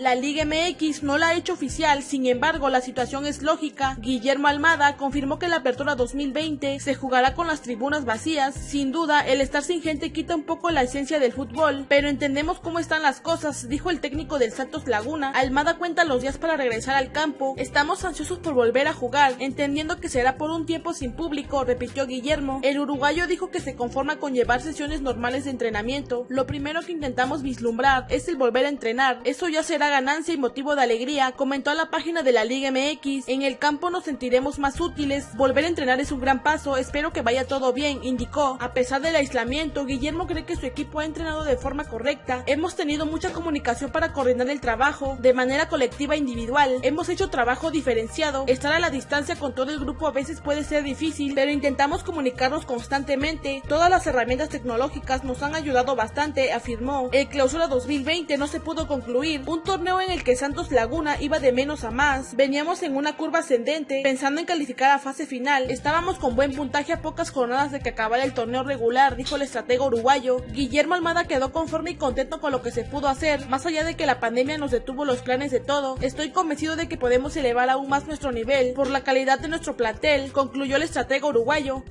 La Liga MX no la ha hecho oficial, sin embargo la situación es lógica. Guillermo Almada confirmó que la apertura 2020 se jugará con las tribunas vacías. Sin duda, el estar sin gente quita un poco la esencia del fútbol, pero entendemos cómo están las cosas, dijo el técnico del Santos Laguna. Almada cuenta los días para regresar al campo. Estamos ansiosos por volver a jugar, entendiendo que será por un tiempo sin público, repitió Guillermo. El uruguayo dijo que se conforma con llevar sesiones normales de entrenamiento. Lo primero que intentamos vislumbrar es el volver a entrenar. Eso ya será ganancia y motivo de alegría, comentó a la página de la Liga MX. En el campo nos sentiremos más útiles. Volver a entrenar es un gran paso. Espero que vaya todo bien, indicó. A pesar del aislamiento, Guillermo cree que su equipo ha entrenado de forma correcta. Hemos tenido mucha comunicación para coordinar el trabajo de manera colectiva e individual. Hemos hecho trabajo diferenciado. Estar a la distancia con todo el grupo a veces puede ser difícil, pero intentamos comunicarnos constantemente. Todas las herramientas tecnológicas nos han ayudado bastante, afirmó. El clausura 2020 no se pudo concluir, un torneo en el que Santos Laguna iba de menos a más. Veníamos en una curva ascendente, pensando en calificar a fase final. Estábamos con buen puntaje a pocas jornadas de que acabara el torneo regular, dijo el estratega uruguayo. Guillermo Almada quedó conforme y contento con lo que se pudo hacer, más allá de que la pandemia nos detuvo los planes de todo. Estoy convencido de que podemos elevar aún más nuestro nivel por la calidad de nuestro plantel, concluyó el estratega uruguayo.